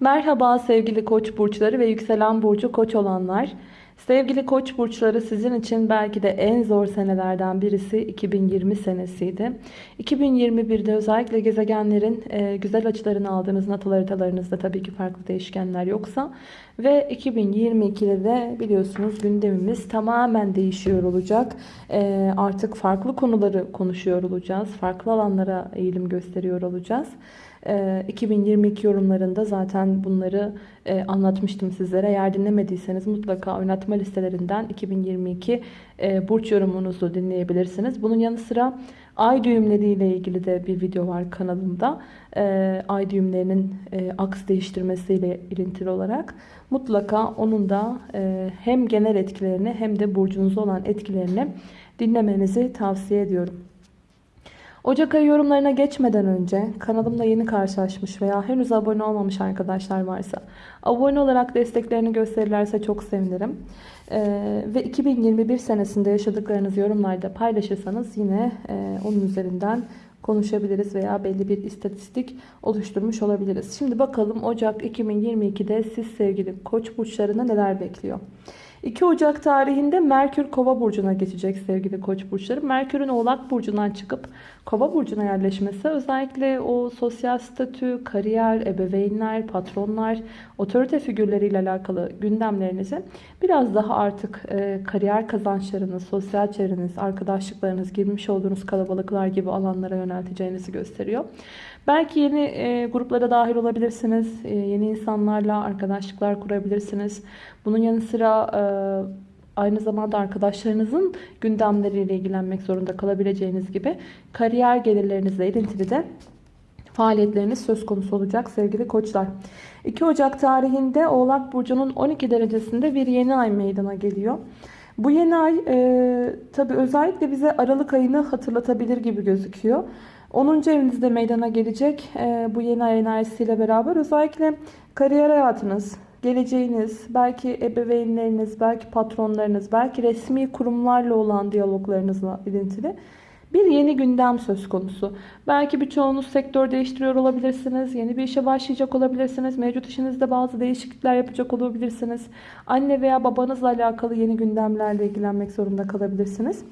Merhaba sevgili koç burçları ve yükselen burcu koç olanlar. Sevgili koç burçları sizin için belki de en zor senelerden birisi 2020 senesiydi. 2021'de özellikle gezegenlerin e, güzel açılarını aldığınız natal haritalarınızda tabii ki farklı değişkenler yoksa ve 2022'de de biliyorsunuz gündemimiz tamamen değişiyor olacak. E, artık farklı konuları konuşuyor olacağız. Farklı alanlara eğilim gösteriyor olacağız. 2022 ee, yorumlarında zaten bunları e, anlatmıştım sizlere. Eğer dinlemediyseniz mutlaka oynatma listelerinden 2022 e, burç yorumunuzu dinleyebilirsiniz. Bunun yanı sıra ay düğümleriyle ilgili de bir video var kanalımda. E, ay düğümlerinin aks değiştirmesiyle ilintili olarak. Mutlaka onun da hem genel etkilerini hem de burcunuzda olan etkilerini dinlemenizi tavsiye ediyorum. Ocak ayı yorumlarına geçmeden önce kanalımda yeni karşılaşmış veya henüz abone olmamış arkadaşlar varsa abone olarak desteklerini gösterirlerse çok sevinirim. Ee, ve 2021 senesinde yaşadıklarınızı yorumlarda paylaşırsanız yine e, onun üzerinden konuşabiliriz veya belli bir istatistik oluşturmuş olabiliriz. Şimdi bakalım Ocak 2022'de siz sevgili koç burçlarına neler bekliyor? 2 Ocak tarihinde Merkür Kova burcuna geçecek sevgili Koç burçları. Merkür'ün Oğlak burcundan çıkıp Kova burcuna yerleşmesi özellikle o sosyal statü, kariyer, ebeveynler, patronlar, otorite figürleriyle alakalı gündemlerinizi biraz daha artık e, kariyer kazançlarınız, sosyal çevreniz, arkadaşlıklarınız, girmiş olduğunuz kalabalıklar gibi alanlara yönelteceğinizi gösteriyor. Belki yeni e, gruplara dahil olabilirsiniz. E, yeni insanlarla arkadaşlıklar kurabilirsiniz. Bunun yanı sıra e, aynı zamanda arkadaşlarınızın gündemleriyle ilgilenmek zorunda kalabileceğiniz gibi kariyer gelirlerinizle ilintili de faaliyetleriniz söz konusu olacak sevgili koçlar. 2 Ocak tarihinde Oğlak Burcu'nun 12 derecesinde bir yeni ay meydana geliyor. Bu yeni ay e, tabi özellikle bize Aralık ayını hatırlatabilir gibi gözüküyor. 10. evinizde meydana gelecek e, bu yeni ay enerjisiyle beraber özellikle kariyer hayatınız, geleceğiniz, belki ebeveynleriniz, belki patronlarınız, belki resmi kurumlarla olan diyaloglarınızla ilintili bir yeni gündem söz konusu. Belki birçoğunuz sektör değiştiriyor olabilirsiniz. Yeni bir işe başlayacak olabilirsiniz. Mevcut işinizde bazı değişiklikler yapacak olabilirsiniz. Anne veya babanızla alakalı yeni gündemlerle ilgilenmek zorunda kalabilirsiniz.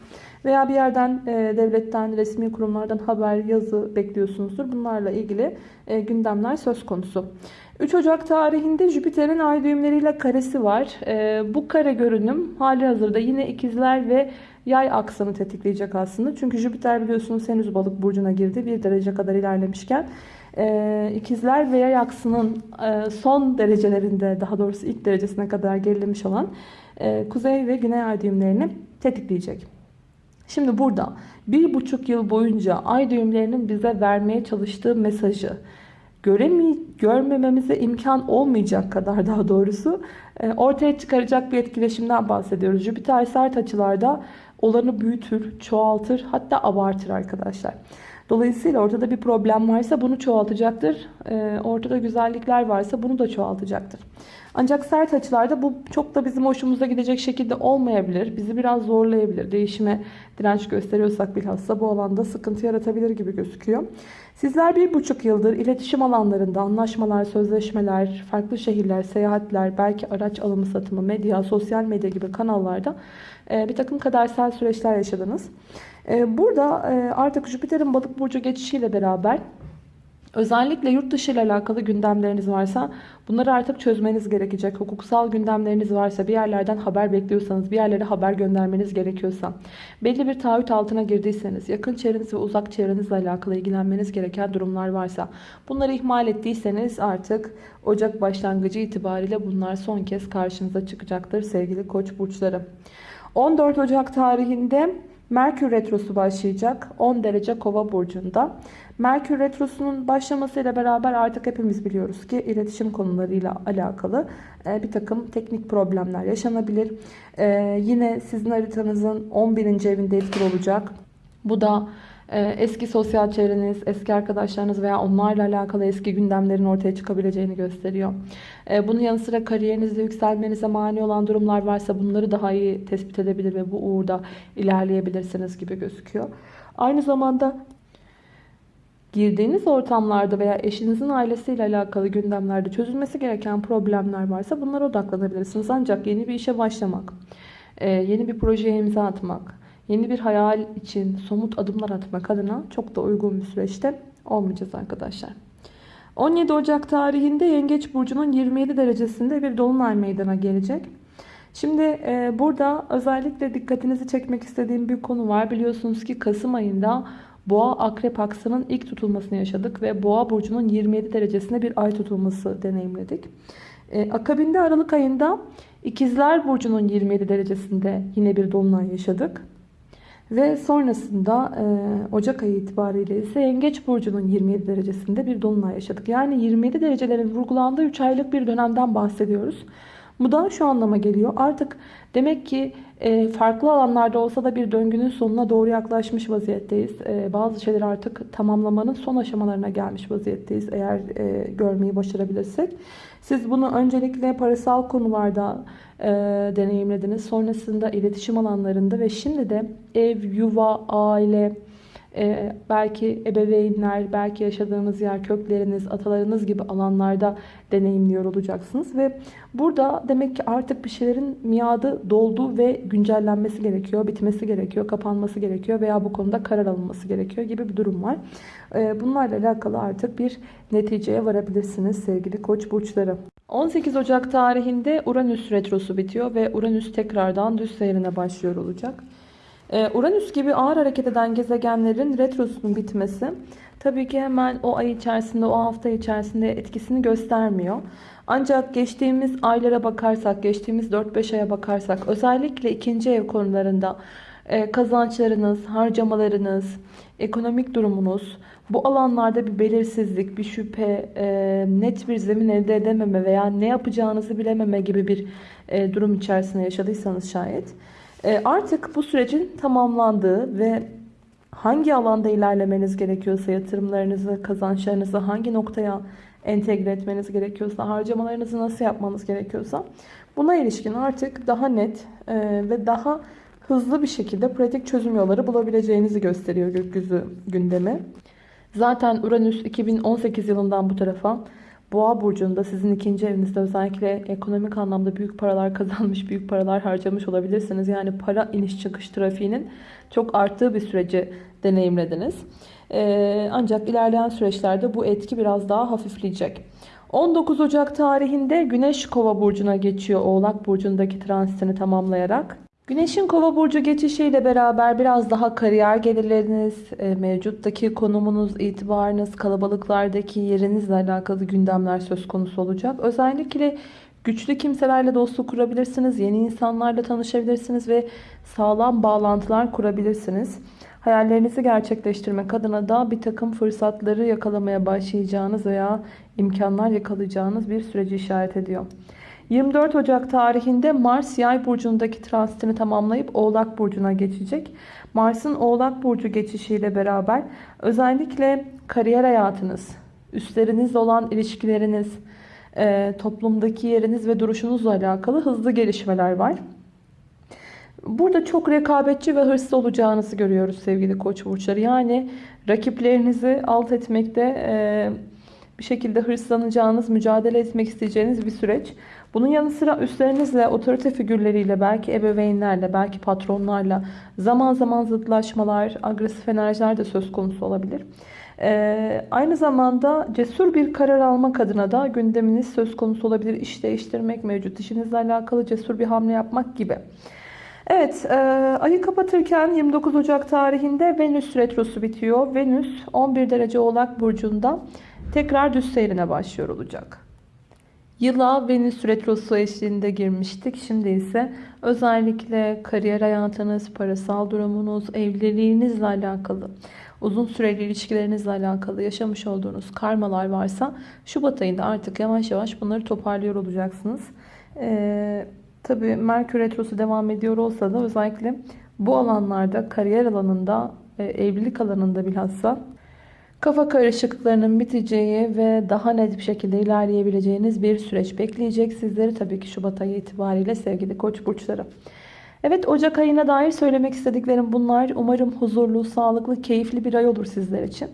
Veya bir yerden e, devletten, resmi kurumlardan haber, yazı bekliyorsunuzdur. Bunlarla ilgili e, gündemler söz konusu. 3 Ocak tarihinde Jüpiter'in ay düğümleriyle karesi var. E, bu kare görünüm hali hazırda yine ikizler ve yay aksını tetikleyecek aslında. Çünkü Jüpiter biliyorsunuz henüz balık burcuna girdi. Bir derece kadar ilerlemişken e, ikizler ve yay aksının e, son derecelerinde daha doğrusu ilk derecesine kadar gerilemiş olan e, kuzey ve güney ay düğümlerini tetikleyecek. Şimdi burada bir buçuk yıl boyunca ay düğümlerinin bize vermeye çalıştığı mesajı göremi görmememize imkan olmayacak kadar daha doğrusu e, ortaya çıkaracak bir etkileşimden bahsediyoruz. Jüpiter sert açılarda olanı büyütür, çoğaltır hatta abartır arkadaşlar. Dolayısıyla ortada bir problem varsa bunu çoğaltacaktır. E, ortada güzellikler varsa bunu da çoğaltacaktır. Ancak sert açılarda bu çok da bizim hoşumuza gidecek şekilde olmayabilir. Bizi biraz zorlayabilir. Değişime direnç gösteriyorsak bilhassa bu alanda sıkıntı yaratabilir gibi gözüküyor. Sizler bir buçuk yıldır iletişim alanlarında anlaşmalar, sözleşmeler, farklı şehirler, seyahatler, belki araç alımı satımı, medya, sosyal medya gibi kanallarda e, bir takım kadersel süreçler yaşadınız. E, burada e, artık Jüpiter'in balık burcu geçişiyle beraber Özellikle yurt dışı ile alakalı gündemleriniz varsa bunları artık çözmeniz gerekecek. Hukuksal gündemleriniz varsa bir yerlerden haber bekliyorsanız bir yerlere haber göndermeniz gerekiyorsa belli bir taahhüt altına girdiyseniz yakın çevreniz ve uzak çevrenizle alakalı ilgilenmeniz gereken durumlar varsa bunları ihmal ettiyseniz artık Ocak başlangıcı itibariyle bunlar son kez karşınıza çıkacaktır sevgili koç burçları. 14 Ocak tarihinde Merkür Retrosu başlayacak 10 derece kova burcunda. Merkür Retrosu'nun başlamasıyla beraber artık hepimiz biliyoruz ki iletişim konularıyla alakalı e, bir takım teknik problemler yaşanabilir. E, yine sizin haritanızın 11. evinde etkili olacak. Bu da eski sosyal çevreniz, eski arkadaşlarınız veya onlarla alakalı eski gündemlerin ortaya çıkabileceğini gösteriyor. Bunun yanı sıra kariyerinizde yükselmenize mani olan durumlar varsa bunları daha iyi tespit edebilir ve bu uğurda ilerleyebilirsiniz gibi gözüküyor. Aynı zamanda girdiğiniz ortamlarda veya eşinizin ailesiyle alakalı gündemlerde çözülmesi gereken problemler varsa bunlara odaklanabilirsiniz. Ancak yeni bir işe başlamak, e, yeni bir projeye imza atmak, yeni bir hayal için somut adımlar atmak adına çok da uygun bir süreçte olmayacağız arkadaşlar. 17 Ocak tarihinde Yengeç Burcu'nun 27 derecesinde bir dolunay meydana gelecek. Şimdi e, burada özellikle dikkatinizi çekmek istediğim bir konu var. Biliyorsunuz ki Kasım ayında Boğa Akrep aksının ilk tutulmasını yaşadık ve Boğa burcunun 27 derecesinde bir ay tutulması deneyimledik. E, akabinde Aralık ayında İkizler burcunun 27 derecesinde yine bir dolunay yaşadık. Ve sonrasında e, Ocak ayı itibariyle ise Yengeç burcunun 27 derecesinde bir dolunay yaşadık. Yani 27 derecelerin vurgulandığı 3 aylık bir dönemden bahsediyoruz. Bu da şu anlama geliyor. Artık demek ki e, farklı alanlarda olsa da bir döngünün sonuna doğru yaklaşmış vaziyetteyiz. E, bazı şeyleri artık tamamlamanın son aşamalarına gelmiş vaziyetteyiz. Eğer e, görmeyi başarabilirsek. Siz bunu öncelikle parasal konularda e, deneyimlediniz. Sonrasında iletişim alanlarında ve şimdi de ev, yuva, aile, ee, belki ebeveynler, belki yaşadığınız yer, kökleriniz, atalarınız gibi alanlarda deneyimliyor olacaksınız. Ve burada demek ki artık bir şeylerin miadı doldu ve güncellenmesi gerekiyor, bitmesi gerekiyor, kapanması gerekiyor veya bu konuda karar alınması gerekiyor gibi bir durum var. Ee, bunlarla alakalı artık bir neticeye varabilirsiniz sevgili koç burçları. 18 Ocak tarihinde Uranüs retrosu bitiyor ve Uranüs tekrardan düz seyrine başlıyor olacak. Ee, Uranüs gibi ağır hareket eden gezegenlerin retrosunun bitmesi tabii ki hemen o ay içerisinde, o hafta içerisinde etkisini göstermiyor. Ancak geçtiğimiz aylara bakarsak, geçtiğimiz 4-5 aya bakarsak özellikle ikinci ev konularında e, kazançlarınız, harcamalarınız, ekonomik durumunuz, bu alanlarda bir belirsizlik, bir şüphe, e, net bir zemin elde edememe veya ne yapacağınızı bilememe gibi bir e, durum içerisinde yaşadıysanız şayet artık bu sürecin tamamlandığı ve hangi alanda ilerlemeniz gerekiyorsa yatırımlarınızı, kazançlarınızı hangi noktaya entegre etmeniz gerekiyorsa, harcamalarınızı nasıl yapmanız gerekiyorsa buna ilişkin artık daha net e, ve daha hızlı bir şekilde pratik çözüm yolları bulabileceğinizi gösteriyor gökyüzü gündemi. Zaten Uranüs 2018 yılından bu tarafa Boğa burcunda sizin ikinci evinizde özellikle ekonomik anlamda büyük paralar kazanmış, büyük paralar harcamış olabilirsiniz. Yani para iniş çıkış trafiğinin çok arttığı bir süreci deneyimlediniz. Ee, ancak ilerleyen süreçlerde bu etki biraz daha hafifleyecek. 19 Ocak tarihinde Güneş Kova burcuna geçiyor Oğlak burcundaki transitini tamamlayarak. Güneşin kova burcu geçişiyle beraber biraz daha kariyer gelirleriniz, e, mevcuttaki konumunuz, itibarınız, kalabalıklardaki yerinizle alakalı gündemler söz konusu olacak. Özellikle güçlü kimselerle dostluk kurabilirsiniz, yeni insanlarla tanışabilirsiniz ve sağlam bağlantılar kurabilirsiniz. Hayallerinizi gerçekleştirmek adına da bir takım fırsatları yakalamaya başlayacağınız veya imkanlar yakalayacağınız bir süreci işaret ediyor. 24 Ocak tarihinde Mars yay burcundaki transitini tamamlayıp Oğlak burcuna geçecek. Mars'ın Oğlak burcu geçişiyle beraber özellikle kariyer hayatınız, üstlerinizle olan ilişkileriniz, e, toplumdaki yeriniz ve duruşunuzla alakalı hızlı gelişmeler var. Burada çok rekabetçi ve hırslı olacağınızı görüyoruz sevgili koç burçları. Yani rakiplerinizi alt etmekte e, bir şekilde hırslanacağınız, mücadele etmek isteyeceğiniz bir süreç. Bunun yanı sıra üstlerinizle, otorite figürleriyle, belki ebeveynlerle, belki patronlarla zaman zaman zıtlaşmalar, agresif enerjiler de söz konusu olabilir. Ee, aynı zamanda cesur bir karar almak adına da gündeminiz söz konusu olabilir. İş değiştirmek, mevcut işinizle alakalı cesur bir hamle yapmak gibi. Evet, e, ayı kapatırken 29 Ocak tarihinde Venüs retrosu bitiyor. Venüs 11 derece Oğlak Burcu'nda tekrar düz seyrine başlıyor olacak. Yıla Venüs retrosu eşliğinde girmiştik. Şimdi ise özellikle kariyer hayatınız, parasal durumunuz, evliliğinizle alakalı, uzun süreli ilişkilerinizle alakalı yaşamış olduğunuz karmalar varsa Şubat ayında artık yavaş yavaş bunları toparlıyor olacaksınız. Ee, Tabii Merkür Retrosu devam ediyor olsa da özellikle bu alanlarda kariyer alanında, e, evlilik alanında bilhassa kafa karışıklıklarının biteceği ve daha net bir şekilde ilerleyebileceğiniz bir süreç bekleyecek sizleri tabii ki Şubat ayı itibariyle sevgili koç burçları. Evet Ocak ayına dair söylemek istediklerim bunlar. Umarım huzurlu, sağlıklı, keyifli bir ay olur sizler için.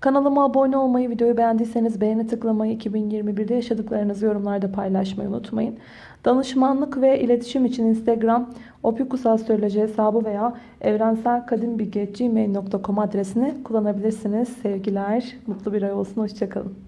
Kanalıma abone olmayı, videoyu beğendiyseniz beğeni tıklamayı, 2021'de yaşadıklarınızı yorumlarda paylaşmayı unutmayın. Danışmanlık ve iletişim için Instagram opikusastroloji hesabı veya evrenselkadimbilgi.gmail.com adresini kullanabilirsiniz. Sevgiler, mutlu bir ay olsun, hoşçakalın.